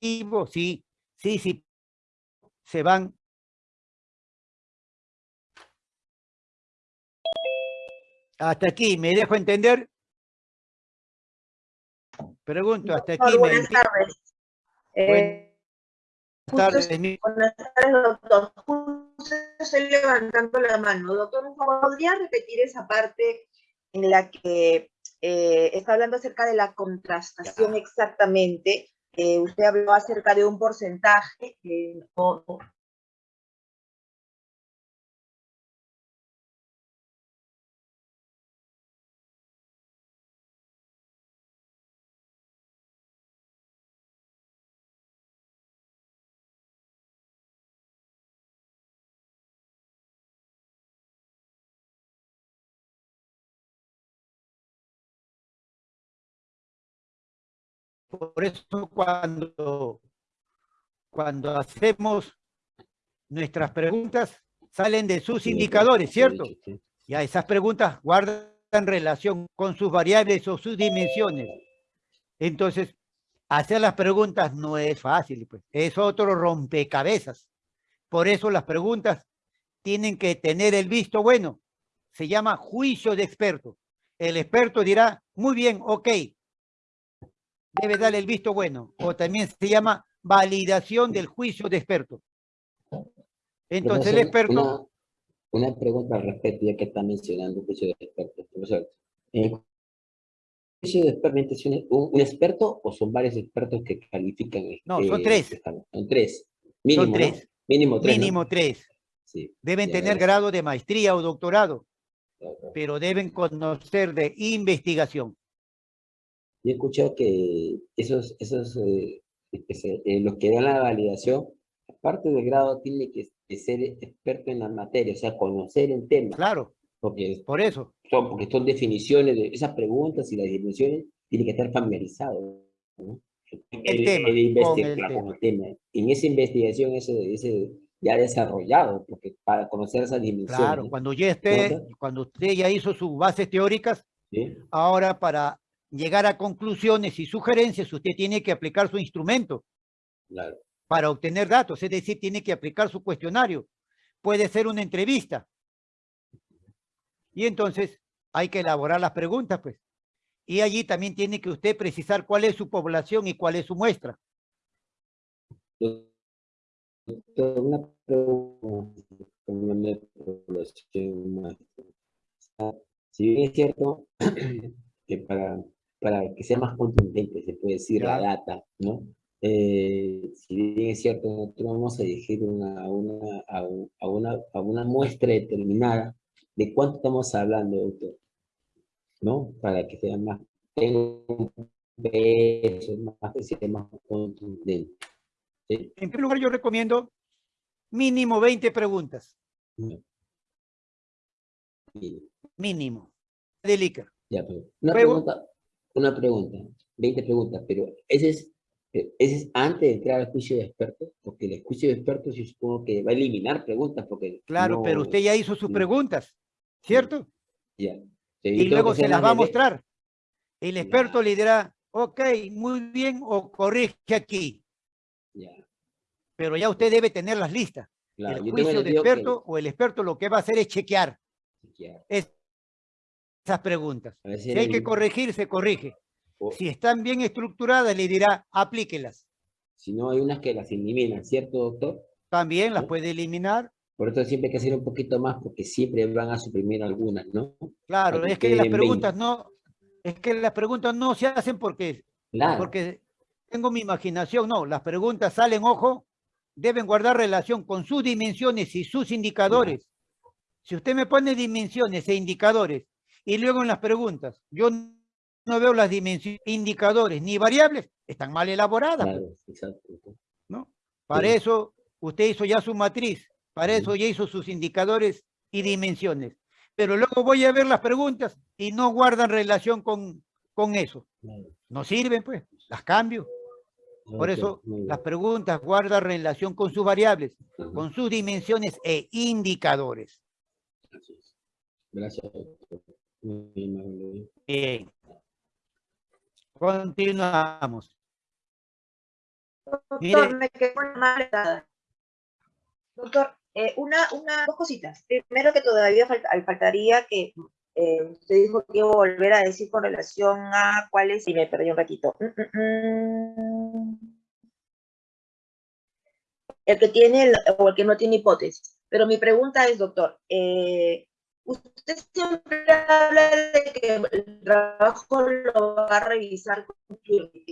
sí, sí, sí, se van. Hasta aquí, ¿me dejo entender? Pregunto, hasta aquí. buenas tardes. Eh, buenas tardes. Buenas tardes, doctor. Justo estoy levantando la mano. Doctor, ¿podría repetir esa parte en la que eh, está hablando acerca de la contrastación exactamente? Eh, usted habló acerca de un porcentaje, eh, Por eso cuando, cuando hacemos nuestras preguntas, salen de sus indicadores, ¿cierto? Ya esas preguntas guardan relación con sus variables o sus dimensiones. Entonces, hacer las preguntas no es fácil, pues. es otro rompecabezas. Por eso las preguntas tienen que tener el visto bueno. Se llama juicio de experto. El experto dirá, muy bien, ok, debe darle el visto bueno, o también se llama validación del juicio de experto. Entonces el experto... Una, pregunta al respecto, ya que está mencionando el juicio de experto. Profesor, ¿el juicio de experto un, un, experto o son varios expertos que califican? No, son tres. Son tres. Mínimo, son tres. Mínimo tres. Mínimo tres. Sí, deben tener grado de maestría o doctorado, pero deben conocer de investigación. Yo he escuchado que esos, esos eh, eh, los que dan la validación, aparte del grado, tiene que, ser experto en la materia, o sea, conocer el tema. Claro, porque, por eso. Son, porque son definiciones de esas preguntas y las dimensiones, tiene que estar familiarizado. El, tema, el, tema. En esa investigación, ese, ese ya desarrollado, porque para conocer esas dimensiones. Claro, cuando ya esté, cuando usted ya hizo sus bases teóricas, ahora para llegar a conclusiones y sugerencias, usted tiene que aplicar su instrumento para obtener datos, es decir, tiene que aplicar su cuestionario. Puede ser una entrevista. Y entonces hay que elaborar las preguntas, pues. Y allí también tiene que usted precisar cuál es su población y cuál es su muestra. Una pregunta, si bien es cierto que para para que sea más contundente, se puede decir, la data, ¿no? Eh, si bien es cierto, nosotros vamos a elegir una, una, a, una, a una muestra determinada, ¿de cuánto estamos hablando, doctor? ¿No? Para que sea más, tenga un peso, más, que sea más contundente. En primer lugar, yo recomiendo mínimo 20 preguntas. Mínimo. Delica. Ya, pero una pregunta, una pregunta, 20 preguntas, pero ese es, ese es antes de entrar al juicio de expertos, porque el juicio de expertos yo supongo que va a eliminar preguntas, porque... Claro, pero usted ya hizo sus preguntas, ¿cierto? Ya. y luego se las va a mostrar. El experto le dirá, ok, muy bien, o corrige aquí. Ya. Pero ya usted debe tener las listas. el juicio de experto o el experto lo que va a hacer es chequear. chequear esas preguntas. Si hay que corregir, se corrige. Si están bien estructuradas, le dirá, aplíquelas. Si no, hay unas que las eliminan, ¿cierto, doctor? También las puede eliminar. Por eso siempre hay que hacer un poquito más, porque siempre van a suprimir algunas, ¿no? Claro, es que las preguntas no, es que las preguntas no se hacen porque, porque tengo mi imaginación, no, las preguntas salen, ojo, deben guardar relación con sus dimensiones y sus indicadores. Si usted me pone dimensiones e indicadores y luego en las preguntas, yo no veo las dimensiones, indicadores ni variables, están mal elaboradas. Pues. ¿no? Para eso usted hizo ya su matriz, para eso ya hizo sus indicadores y dimensiones. Pero luego voy a ver las preguntas y no guardan relación con, con eso. No sirven, pues, las cambio. Por eso las preguntas guardan relación con sus variables, con sus dimensiones e indicadores. Gracias. Bien. Continuamos. Doctor, me quedé mal Doctor, eh, una, una, dos cositas. Primero que todavía faltaría que eh, usted dijo que iba a volver a decir con relación a cuál es, y me perdí un ratito. Mm, mm, mm. El que tiene o el que no tiene hipótesis. Pero mi pregunta es, doctor, eh, usted siempre habla de que el trabajo lo va a revisar con,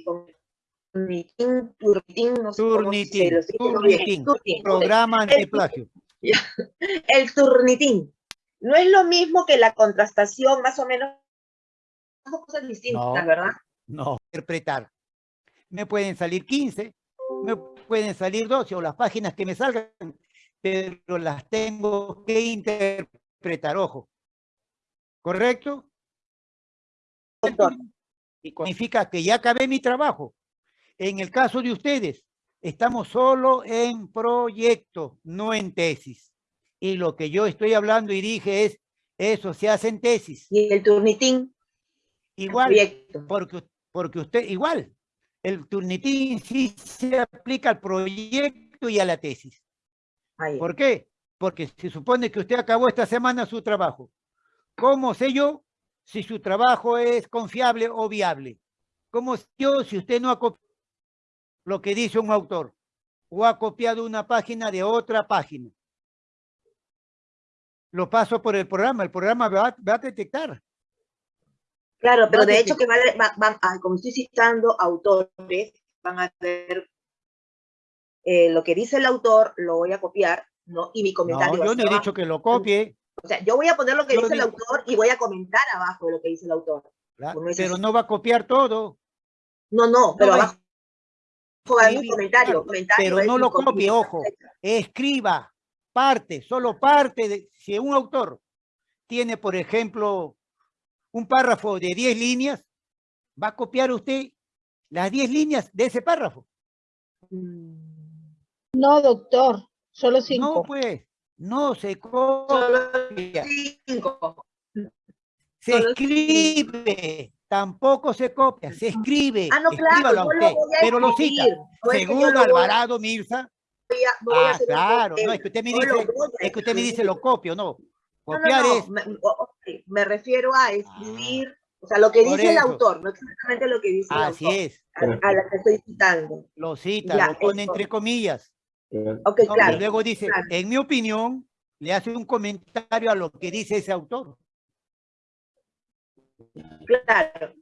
con turnitin, turnitin, no sé turnitin, turnitin, turnitin, programa antiplagio. El turnitin. No es lo mismo que la contrastación, más o menos, son cosas distintas, ¿verdad? No, interpretar. Me pueden salir 15, me pueden salir 12 o las páginas que me salgan, pero las tengo que interpretar, ojo. ¿Correcto? Y significa que ya acabé mi trabajo. En el caso de ustedes, estamos solo en proyecto, no en tesis. Y lo que yo estoy hablando y dije es, eso se hace en tesis. ¿Y el turnitín? Igual, porque, porque usted, igual, el turnitín sí se aplica al proyecto y a la tesis. ¿Por qué? Porque se supone que usted acabó esta semana su trabajo. ¿Cómo sé yo si su trabajo es confiable o viable? ¿Cómo sé yo si usted no ha copiado lo que dice un autor o ha copiado una página de otra página? Lo paso por el programa, el programa va, a detectar. Claro, pero de hecho que van, a, como estoy citando autores, van a ver eh, lo que dice el autor, lo voy a copiar, ¿no? Y mi comentario. No, yo no he dicho que lo copie. O sea, yo voy a poner lo que dice el autor y voy a comentar abajo de lo que dice el autor. pero no va a copiar todo. No, no, pero abajo hay un comentario, Pero no lo copie, ojo. Escriba parte, solo parte de... Si un autor tiene, por ejemplo, un párrafo de 10 líneas, va a copiar usted las 10 líneas de ese párrafo. No, doctor, solo 5. No, pues, no se copia. Se escribe, tampoco se copia, se escribe. Ah, no, claro, usted, pero lo cita. Según Alvarado Mirza. ah, claro, no, es que usted me dice, es que usted me dice lo copio, no. Copiar es. Me, refiero a escribir, o sea, lo que dice el autor, no exactamente lo que dice el Así es. A, la que estoy citando. Lo cita, lo pone entre comillas. Ok, claro. Y luego dice, en mi opinión, le hace un comentario a lo que dice ese autor. Claro.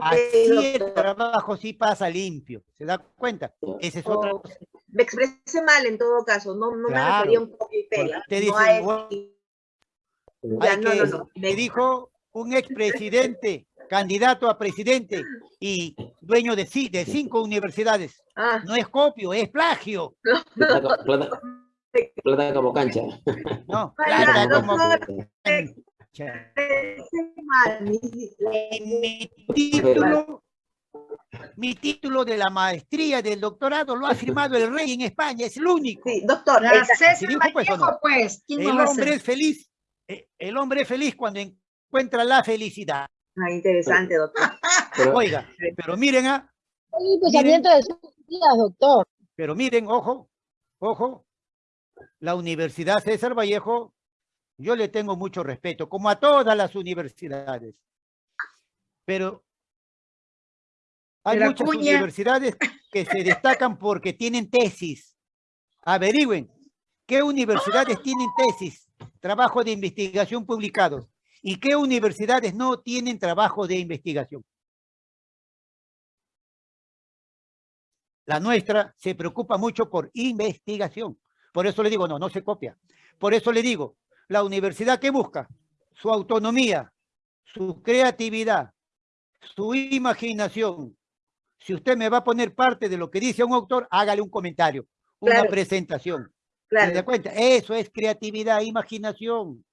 Así el trabajo sí pasa limpio, ¿se da cuenta? Ese es otra cosa. Me expresé mal en todo caso, no, no me refería un poco y pega. No, no, me dijo un expresidente, candidato a presidente y dueño de, de cinco universidades. Ah. No es copio, es plagio. Plata, como cancha. No, plata como cancha mi título, mi título de la maestría del doctorado lo ha firmado el rey en España, es el único. Sí, doctor. pues, pues el hombre es feliz, eh, el hombre es feliz cuando encuentra la felicidad. Ah, interesante, doctor. Oiga, pero miren a... Ah, miren, de días, doctor. Pero miren, ojo, ojo, la Universidad César Vallejo yo le tengo mucho respeto, como a todas las universidades. Pero hay muchas universidades que se destacan porque tienen tesis. Averigüen, ¿qué universidades tienen tesis, trabajo de investigación publicados? ¿Y qué universidades no tienen trabajo de investigación? La nuestra se preocupa mucho por investigación. Por eso le digo, no, no se copia. Por eso le digo, la universidad que busca su autonomía, su creatividad, su imaginación. Si usted me va a poner parte de lo que dice un autor, hágale un comentario, una presentación. ¿Se da cuenta? Eso es creatividad, imaginación.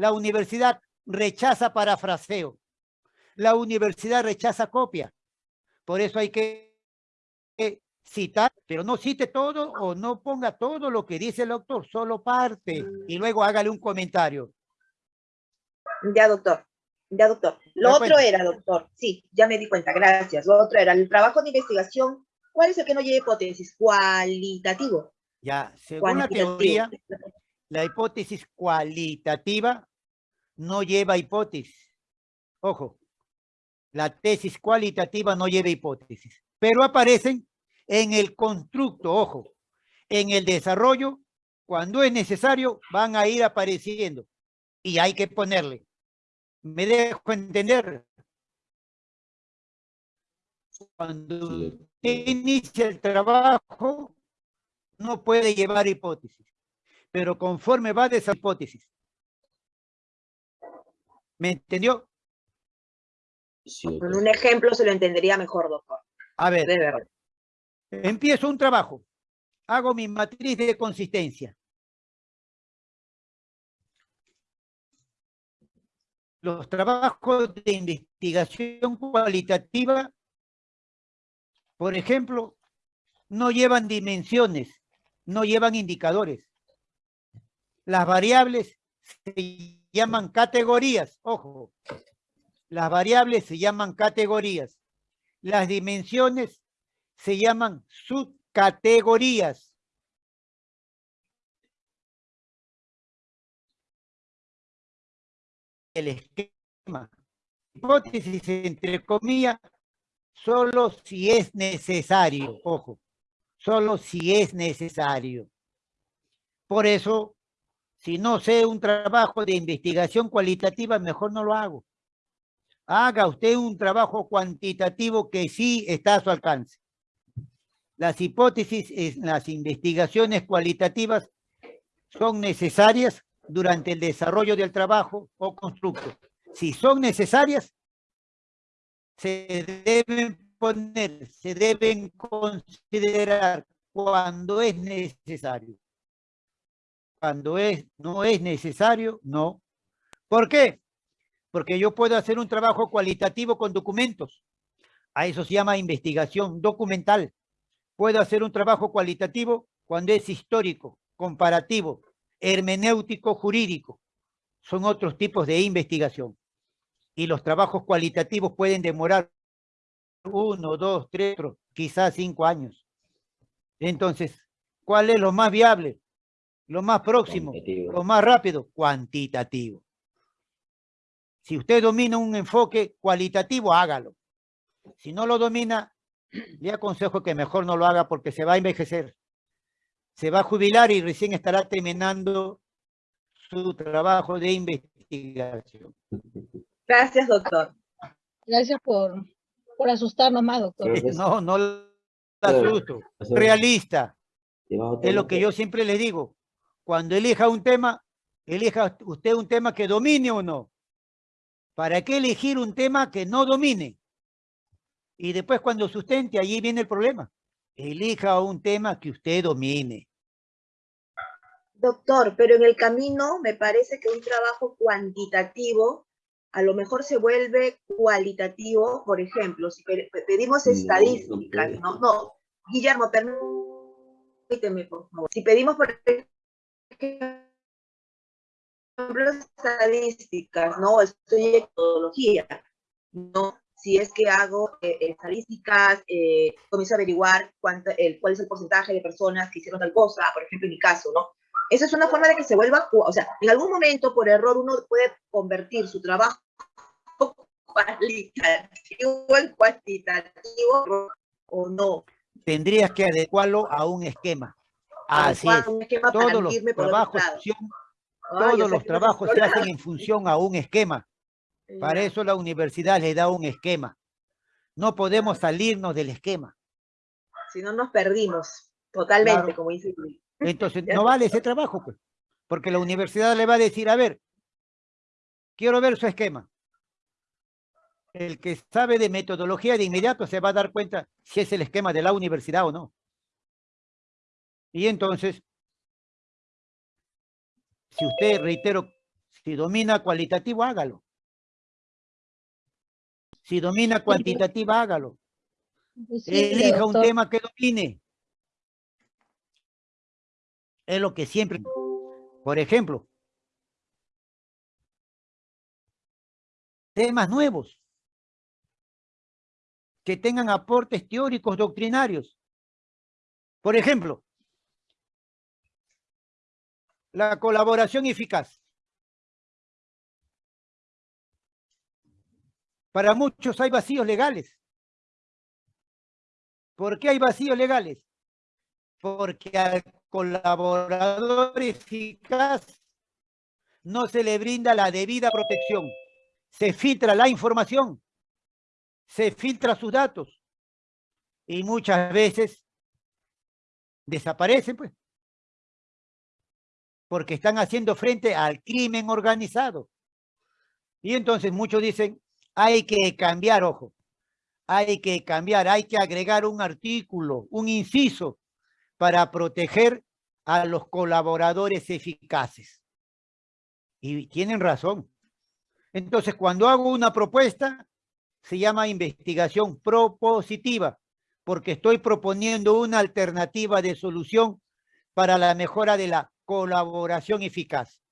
La universidad rechaza parafraseo. La universidad rechaza copia. Por eso hay que citar, pero no cite todo o no ponga todo lo que dice el autor, solo parte y luego hágale un comentario. Ya, doctor. Ya, doctor. Lo otro era, doctor, sí, ya me di cuenta, gracias. Lo otro era el trabajo de investigación. ¿Cuál es el que no lleva hipótesis? Cualitativo. Ya, según la teoría, la hipótesis cualitativa no lleva hipótesis. Ojo, la tesis cualitativa no lleva hipótesis, pero aparecen en el constructo, ojo, en el desarrollo, cuando es necesario, van a ir apareciendo y hay que ponerle. ¿Me dejo entender? Cuando inicia el trabajo, no puede llevar hipótesis, pero conforme va de esa hipótesis. ¿Me entendió? Con un ejemplo se lo entendería mejor, doctor. A ver, empiezo un trabajo, hago mi matriz de consistencia. Los trabajos de investigación cualitativa, por ejemplo, no llevan dimensiones, no llevan indicadores. Las variables se llaman categorías, ojo. Las variables se llaman categorías. Las dimensiones se llaman subcategorías. El esquema. Hipótesis entre comillas, solo si es necesario, ojo solo si es necesario. Por eso, si no sé un trabajo de investigación cualitativa, mejor no lo hago. Haga usted un trabajo cuantitativo que sí está a su alcance. Las hipótesis las investigaciones cualitativas son necesarias durante el desarrollo del trabajo o constructo. Si son necesarias, se deben poner, se deben considerar cuando es necesario. Cuando es, no es necesario, no. ¿Por qué? Porque yo puedo hacer un trabajo cualitativo con documentos. A eso se llama investigación documental. Puedo hacer un trabajo cualitativo cuando es histórico, comparativo, hermenéutico, jurídico. Son otros tipos de investigación. Y los trabajos cualitativos pueden demorar uno, dos, tres, quizás cinco años. Entonces, ¿cuál es lo más viable? Lo más próximo, lo más rápido, cuantitativo. Si usted domina un enfoque cualitativo, hágalo. Si no lo domina, le aconsejo que mejor no lo haga porque se va a envejecer. Se va a jubilar y recién estará terminando su trabajo de investigación. Gracias, doctor. Gracias por, por asustarnos más, doctor. No, no la asusto. Realista. Es lo que yo siempre le digo. Cuando elija un tema, elija usted un tema que domine o no. ¿Para qué elegir un tema que no domine? Y después cuando sustente, allí viene el problema. Elija un tema que usted domine. Doctor, pero en el camino me parece que un trabajo cuantitativo a lo mejor se vuelve cualitativo, por ejemplo, si pedimos estadísticas, no, no, Guillermo, permíteme, por favor. Si pedimos, por ejemplo, estadísticas, ¿no? Estoy en metodología, ¿no? Si es que hago eh, estadísticas, eh, comienzo a averiguar cuánto, el, cuál es el porcentaje de personas que hicieron tal cosa, por ejemplo, en mi caso, ¿no? Esa es una forma de que se vuelva, o sea, en algún momento por error uno puede convertir su trabajo cualitativo en cuantitativo o no. Tendrías que adecuarlo a un esquema. Así es. Todos los trabajos, todos los trabajos se hacen en función a un esquema. Para eso la universidad le da un esquema. No podemos salirnos del esquema. Si no nos perdimos totalmente, como dice Luis. Entonces, no vale ese trabajo, pues. Porque la universidad le va a decir, a ver, quiero ver su esquema. El que sabe de metodología de inmediato se va a dar cuenta si es el esquema de la universidad o no. Y entonces, si usted, reitero, si domina cualitativo, hágalo. Si domina cuantitativo, hágalo. Pues Elija un tema que domine es lo que siempre... Por ejemplo, temas nuevos que tengan aportes teóricos doctrinarios. Por ejemplo, la colaboración eficaz. Para muchos hay vacíos legales. ¿Por qué hay vacíos legales? Porque al colaborador eficaz no se le brinda la debida protección. Se filtra la información, se filtra sus datos y muchas veces desaparecen, pues, porque están haciendo frente al crimen organizado. Y entonces muchos dicen, hay que cambiar, ojo, hay que cambiar, hay que agregar un artículo, un inciso para proteger a los colaboradores eficaces. Y tienen razón. Entonces, cuando hago una propuesta, se llama investigación propositiva, porque estoy proponiendo una alternativa de solución para la mejora de la colaboración eficaz.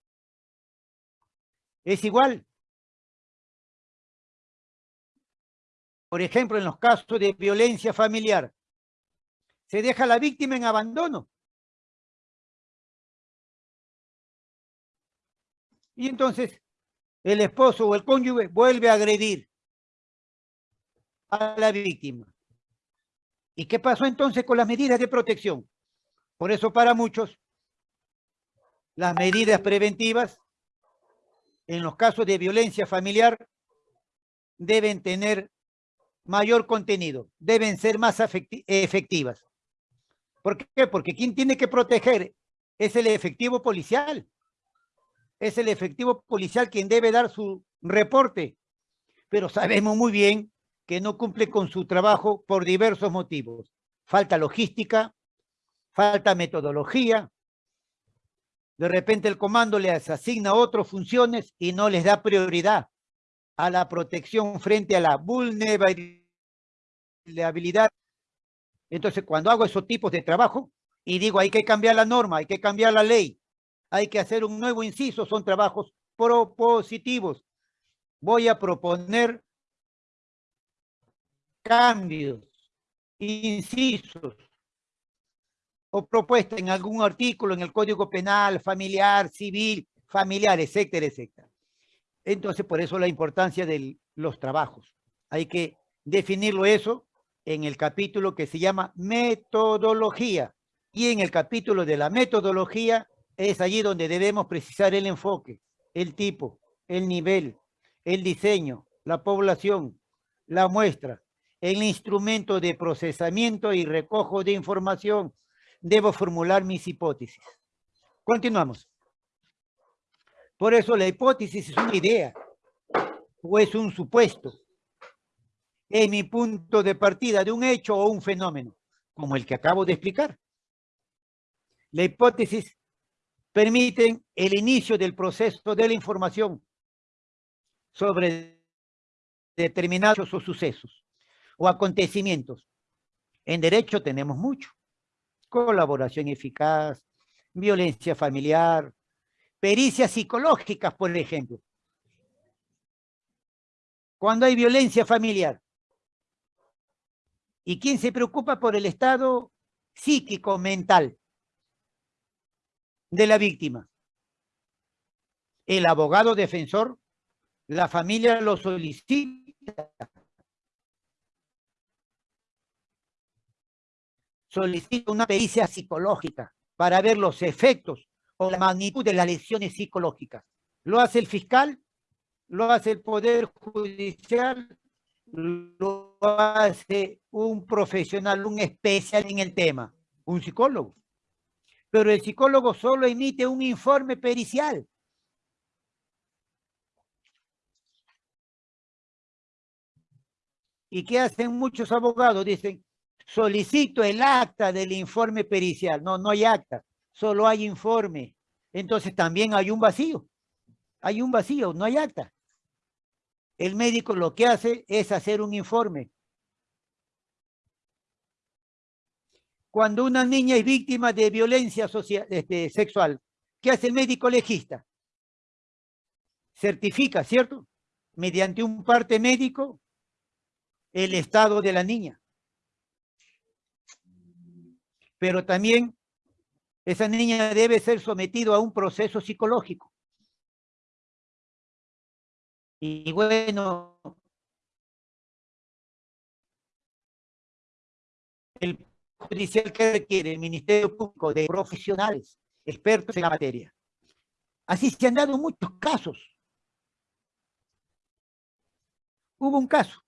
Es igual. Por ejemplo, en los casos de violencia familiar, se deja a la víctima en abandono. Y entonces el esposo o el cónyuge vuelve a agredir a la víctima. ¿Y qué pasó entonces con las medidas de protección? Por eso para muchos, las medidas preventivas en los casos de violencia familiar deben tener mayor contenido, deben ser más efectivas. ¿Por qué? Porque quien tiene que proteger es el efectivo policial. Es el efectivo policial quien debe dar su reporte. Pero sabemos muy bien que no cumple con su trabajo por diversos motivos. Falta logística, falta metodología. De repente el comando les asigna otras funciones y no les da prioridad a la protección frente a la vulnerabilidad entonces, cuando hago esos tipos de trabajo y digo hay que cambiar la norma, hay que cambiar la ley, hay que hacer un nuevo inciso, son trabajos propositivos. Voy a proponer cambios, incisos o propuestas en algún artículo en el Código Penal, familiar, civil, familiar, etcétera, etcétera. Entonces, por eso la importancia de los trabajos. Hay que definirlo eso en el capítulo que se llama metodología. Y en el capítulo de la metodología es allí donde debemos precisar el enfoque, el tipo, el nivel, el diseño, la población, la muestra, el instrumento de procesamiento y recojo de información. Debo formular mis hipótesis. Continuamos. Por eso la hipótesis es una idea o es un supuesto es mi punto de partida de un hecho o un fenómeno, como el que acabo de explicar. La hipótesis permite el inicio del proceso de la información sobre determinados sucesos o acontecimientos. En derecho tenemos mucho. Colaboración eficaz, violencia familiar, pericias psicológicas, por ejemplo. Cuando hay violencia familiar, ¿Y quién se preocupa por el estado psíquico, mental de la víctima? El abogado defensor, la familia lo solicita. Solicita una pericia psicológica para ver los efectos o la magnitud de las lesiones psicológicas. Lo hace el fiscal, lo hace el Poder Judicial, lo hace un profesional, un especial en el tema, un psicólogo. Pero el psicólogo solo emite un informe pericial. ¿Y qué hacen muchos abogados? Dicen, solicito el acta del informe pericial. No, no hay acta, solo hay informe. Entonces también hay un vacío. Hay un vacío, no hay acta el médico lo que hace es hacer un informe. Cuando una niña es víctima de violencia este, sexual, ¿qué hace el médico legista? Certifica, ¿cierto? Mediante un parte médico, el estado de la niña. Pero también esa niña debe ser sometida a un proceso psicológico. Y bueno, el judicial que requiere el Ministerio Público de profesionales, expertos en la materia. Así se han dado muchos casos. Hubo un caso.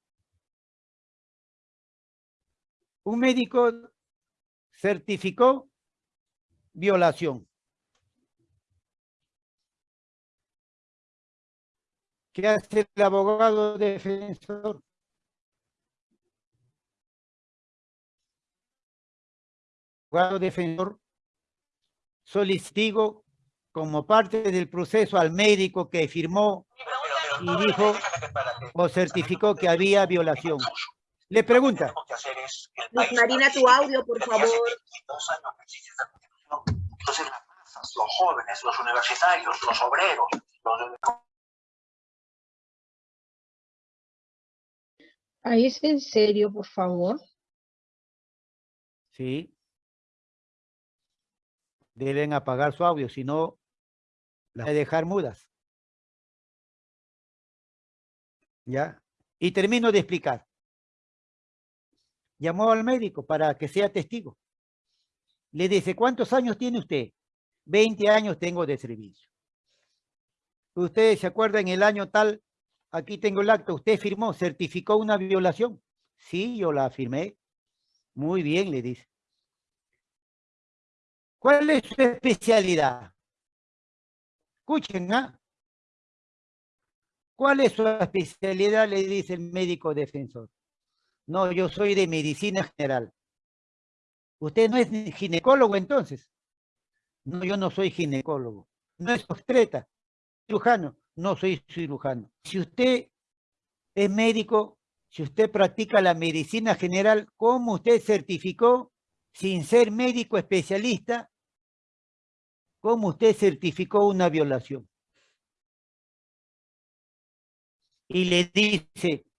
Un médico certificó violación. ¿Qué hace el abogado defensor? El abogado defensor solicitó como parte del proceso al médico que firmó y dijo o certificó que había violación. Le pregunta. Marina, tu audio, por favor. Entonces las masas, los jóvenes, los universitarios, los obreros, los Ahí es en serio, por favor. Sí. Deben apagar su audio, si no, la de dejar mudas. ¿Ya? Y termino de explicar. Llamó al médico para que sea testigo. Le dice, ¿cuántos años tiene usted? 20 años tengo de servicio. Ustedes se acuerdan el año tal aquí tengo el acto, usted firmó, certificó una violación. Sí, yo la firmé. Muy bien, le dice. ¿Cuál es su especialidad? Escuchen, ¿ah? ¿Cuál es su especialidad? Le dice el médico defensor. No, yo soy de medicina general. ¿Usted no es ginecólogo entonces? No, yo no soy ginecólogo. No es obstetra, cirujano no soy cirujano. Si usted es médico, si usted practica la medicina general, ¿cómo usted certificó, sin ser médico especialista, cómo usted certificó una violación? Y le dice,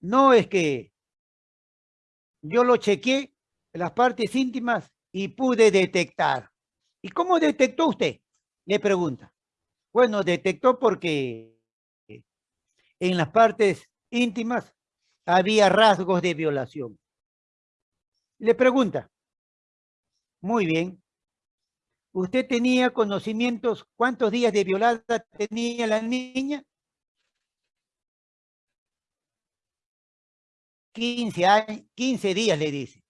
no es que yo lo chequeé, las partes íntimas, y pude detectar. ¿Y cómo detectó usted? Le pregunta. Bueno, detectó porque en las partes íntimas había rasgos de violación. Le pregunta, muy bien, ¿usted tenía conocimientos cuántos días de violada tenía la niña? 15, años, 15 días le dice.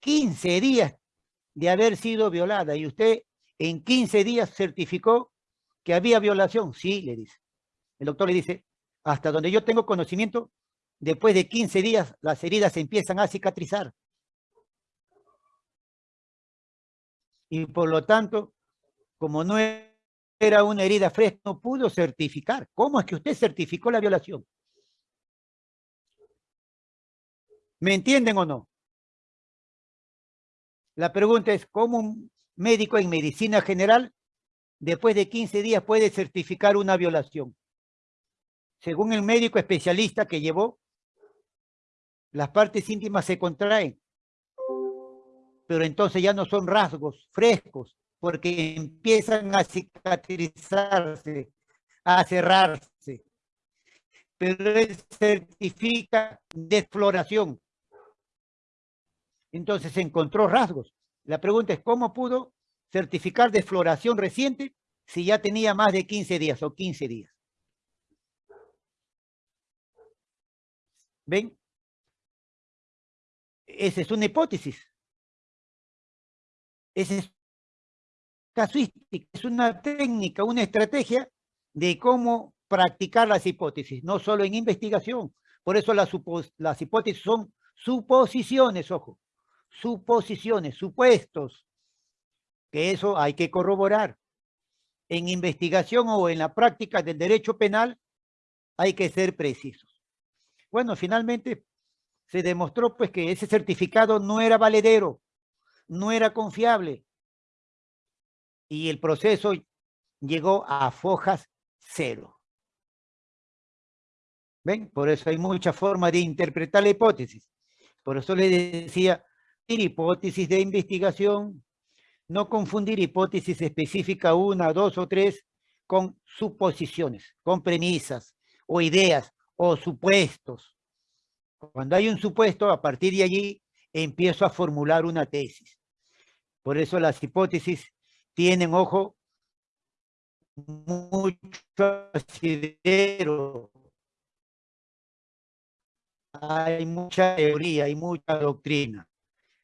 15 días de haber sido violada y usted en 15 días certificó que había violación. Sí, le dice. El doctor le dice, hasta donde yo tengo conocimiento, después de 15 días las heridas empiezan a cicatrizar. Y por lo tanto, como no era una herida fresca, no pudo certificar. ¿Cómo es que usted certificó la violación? ¿Me entienden o no? La pregunta es, ¿cómo un médico en medicina general después de 15 días puede certificar una violación. Según el médico especialista que llevó, las partes íntimas se contraen, pero entonces ya no son rasgos frescos, porque empiezan a cicatrizarse, a cerrarse. Pero él certifica desfloración. Entonces encontró rasgos. La pregunta es, ¿cómo pudo certificar de floración reciente si ya tenía más de 15 días o 15 días. ¿Ven? Esa es una hipótesis. Esa es casuística, es una técnica, una estrategia de cómo practicar las hipótesis, no solo en investigación. Por eso las, las hipótesis son suposiciones, ojo, suposiciones, supuestos, que eso hay que corroborar. En investigación o en la práctica del derecho penal hay que ser precisos. Bueno, finalmente se demostró pues que ese certificado no era valedero, no era confiable. Y el proceso llegó a fojas cero. ¿Ven? Por eso hay mucha forma de interpretar la hipótesis. Por eso le decía, hipótesis de investigación, no confundir hipótesis específica una, dos o tres con suposiciones, con premisas o ideas o supuestos. Cuando hay un supuesto, a partir de allí empiezo a formular una tesis. Por eso las hipótesis tienen, ojo, mucho asidero. Hay mucha teoría, hay mucha doctrina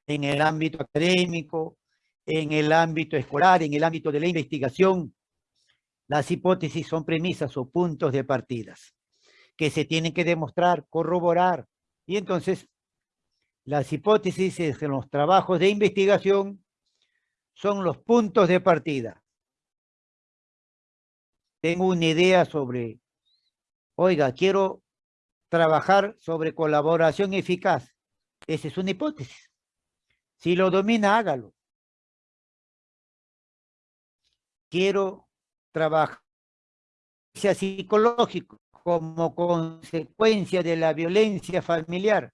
en el ámbito académico, en el ámbito escolar, en el ámbito de la investigación. Las hipótesis son premisas o puntos de partidas que se tienen que demostrar, corroborar. Y entonces, las hipótesis en los trabajos de investigación son los puntos de partida. Tengo una idea sobre, oiga, quiero trabajar sobre colaboración eficaz. Esa es una hipótesis. Si lo domina, hágalo. Quiero trabajar psicológico como consecuencia de la violencia familiar.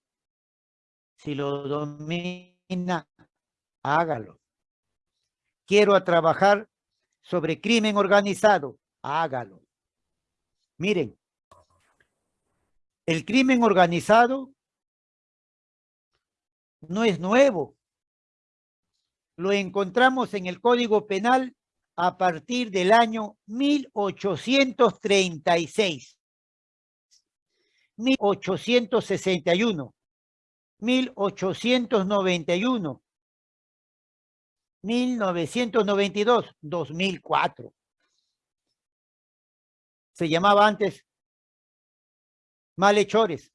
Si lo domina, hágalo. Quiero trabajar sobre crimen organizado, hágalo. Miren, el crimen organizado no es nuevo. Lo encontramos en el Código Penal a partir del año 1836, 1861, 1891, 1992, 2004. Se llamaba antes malhechores,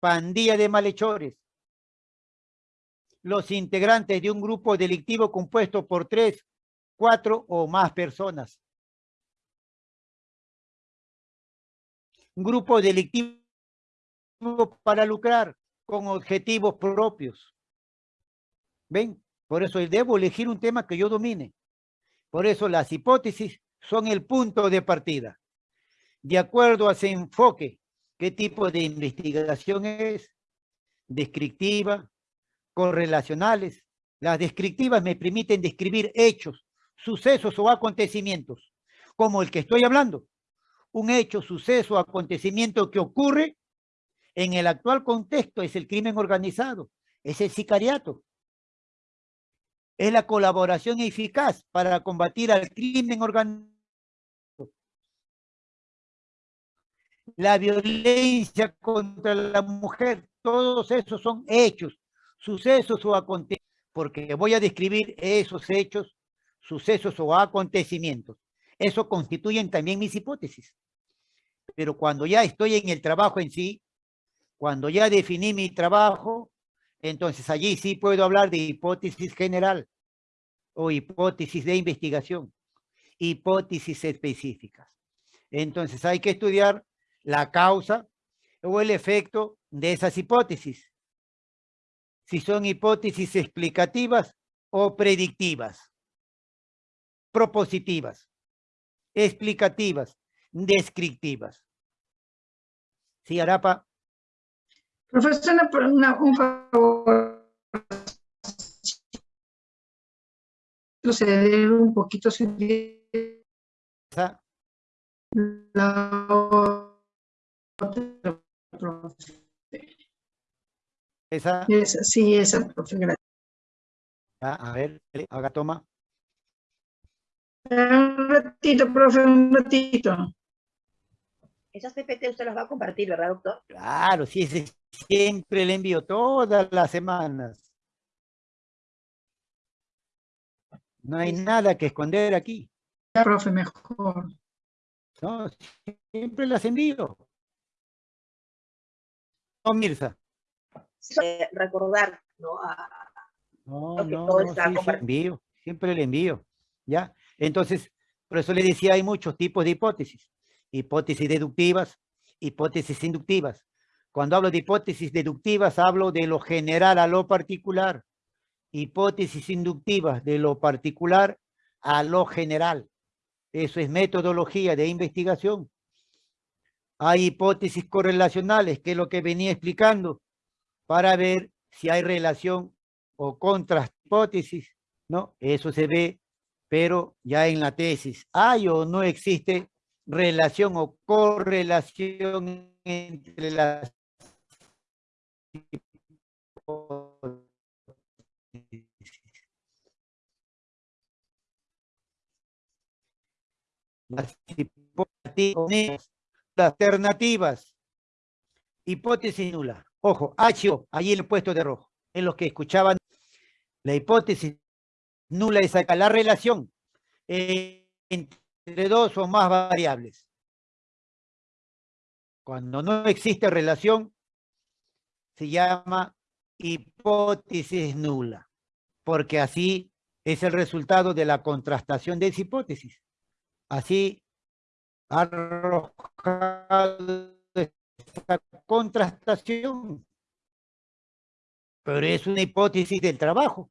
pandilla de malhechores. Los integrantes de un grupo delictivo compuesto por tres, cuatro o más personas. Un grupo delictivo para lucrar con objetivos propios. ¿Ven? Por eso debo elegir un tema que yo domine. Por eso las hipótesis son el punto de partida. De acuerdo a ese enfoque, ¿qué tipo de investigación es? Descriptiva, correlacionales. Las descriptivas me permiten describir hechos, sucesos o acontecimientos, como el que estoy hablando. Un hecho, suceso, acontecimiento que ocurre en el actual contexto es el crimen organizado, es el sicariato. Es la colaboración eficaz para combatir al crimen organizado la violencia contra la mujer, todos esos son hechos, sucesos o acontecimientos, porque voy a describir esos hechos, sucesos o acontecimientos. Eso constituyen también mis hipótesis. Pero cuando ya estoy en el trabajo en sí, cuando ya definí mi trabajo, entonces allí sí puedo hablar de hipótesis general o hipótesis de investigación, hipótesis específicas. Entonces hay que estudiar la causa o el efecto de esas hipótesis. Si son hipótesis explicativas o predictivas, propositivas, explicativas, descriptivas. ¿Sí, Arapa? Profesor, un favor. Proceder un poquito la ¿Esa? sí, esa, profe, gracias. a ver, haga toma. Un ratito, profe, un ratito. Esas PPT usted las va a compartir, ¿verdad, doctor? Claro, sí, siempre le envío todas las semanas. No hay nada que esconder aquí. Ya, profe, mejor. No, siempre las envío. No, Mirza. Recordar, ¿no? no, no, siempre, envío, siempre le envío, ¿ya? Entonces, por eso le decía, hay muchos tipos de hipótesis. Hipótesis deductivas, hipótesis inductivas. Cuando hablo de hipótesis deductivas, hablo de lo general a lo particular. Hipótesis inductivas, de lo particular a lo general. Eso es metodología de investigación. Hay hipótesis correlacionales, que es lo que venía explicando, para ver si hay relación o contra hipótesis, ¿no? Eso se ve, pero ya en la tesis, ¿hay o no existe relación o correlación entre las las hipótesis alternativas. Hipótesis nula ojo, H, allí el puesto de rojo en los que escuchaban la hipótesis nula es la relación entre dos o más variables. Cuando no existe relación se llama hipótesis nula porque así es el resultado de la contrastación de esa hipótesis. Así arrojado esta contrastación. Pero es una hipótesis del trabajo.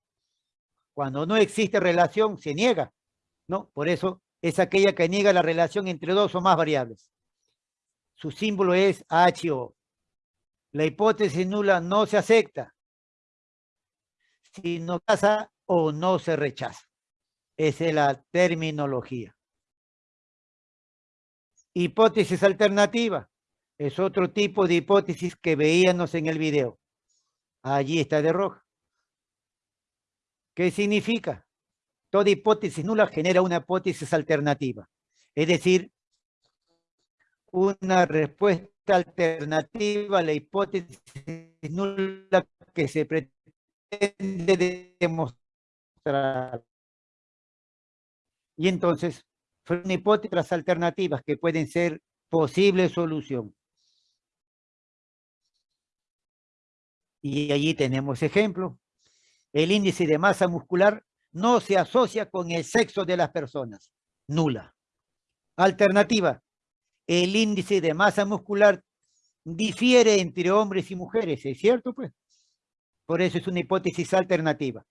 Cuando no existe relación, se niega. ¿no? Por eso es aquella que niega la relación entre dos o más variables. Su símbolo es HO. La hipótesis nula no se acepta si no pasa o no se rechaza. Esa es la terminología. Hipótesis alternativa. Es otro tipo de hipótesis que veíamos en el video. Allí está de rojo. ¿Qué significa? Toda hipótesis nula genera una hipótesis alternativa. Es decir, una respuesta alternativa a la hipótesis nula que se pretende demostrar. Y entonces, son hipótesis alternativas que pueden ser posible solución. Y allí tenemos ejemplo. El índice de masa muscular no se asocia con el sexo de las personas. Nula. Alternativa. El índice de masa muscular difiere entre hombres y mujeres. ¿Es cierto? Pues. Por eso es una hipótesis alternativa.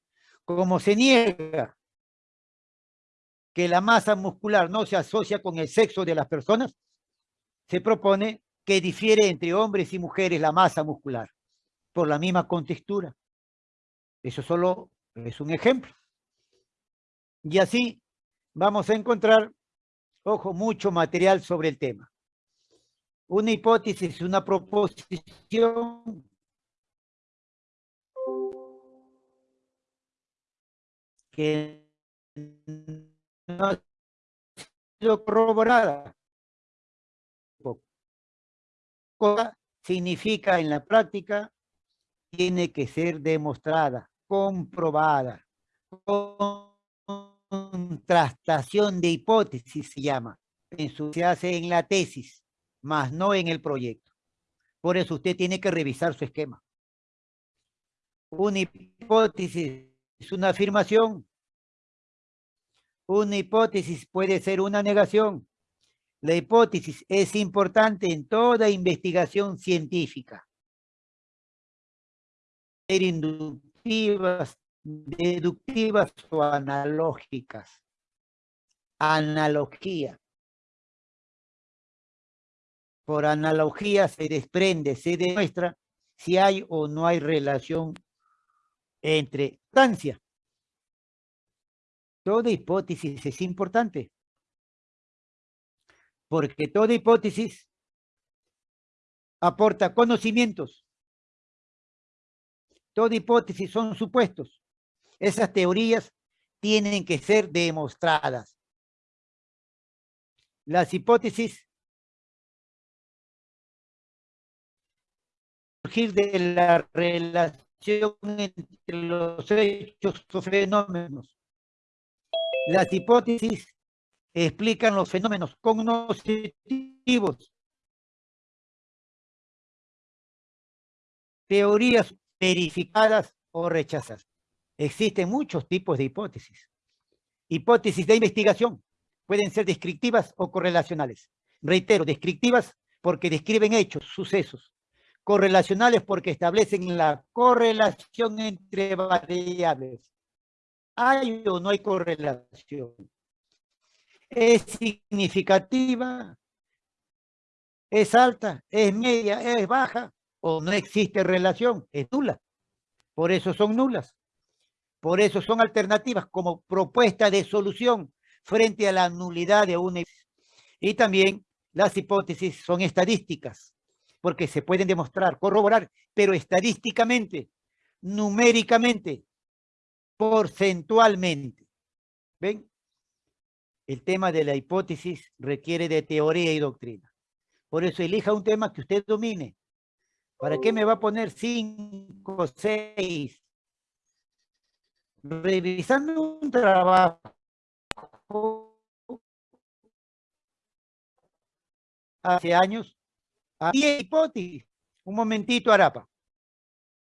Como se niega que la masa muscular no se asocia con el sexo de las personas, se propone que difiere entre hombres y mujeres la masa muscular por la misma contextura. Eso solo es un ejemplo. Y así vamos a encontrar, ojo, mucho material sobre el tema. Una hipótesis, una proposición que no ha sido corroborada. Significa en la práctica, tiene que ser demostrada, comprobada, contrastación de hipótesis se llama. Se hace en la tesis, más no en el proyecto. Por eso usted tiene que revisar su esquema. Una hipótesis es una afirmación, una hipótesis puede ser una negación. La hipótesis es importante en toda investigación científica. Ser inductivas, deductivas o analógicas. Analogía. Por analogía se desprende, se demuestra si hay o no hay relación entre distancia Toda hipótesis es importante. Porque toda hipótesis aporta conocimientos. Toda hipótesis son supuestos. Esas teorías tienen que ser demostradas. Las hipótesis surgir de la relación entre los hechos o fenómenos las hipótesis explican los fenómenos cognitivos. Teorías verificadas o rechazadas. Existen muchos tipos de hipótesis. Hipótesis de investigación pueden ser descriptivas o correlacionales. Reitero, descriptivas porque describen hechos, sucesos. Correlacionales porque establecen la correlación entre variables. ¿Hay o no hay correlación? ¿Es significativa? ¿Es alta? ¿Es media? ¿Es baja? ¿O no existe relación? Es nula. Por eso son nulas. Por eso son alternativas como propuesta de solución frente a la nulidad de una y también las hipótesis son estadísticas, porque se pueden demostrar, corroborar, pero estadísticamente, numéricamente, porcentualmente. ¿Ven? El tema de la hipótesis requiere de teoría y doctrina. Por eso elija un tema que usted domine. ¿Para qué me va a poner cinco, seis? Revisando un trabajo hace años, había hipótesis. Un momentito, Arapa.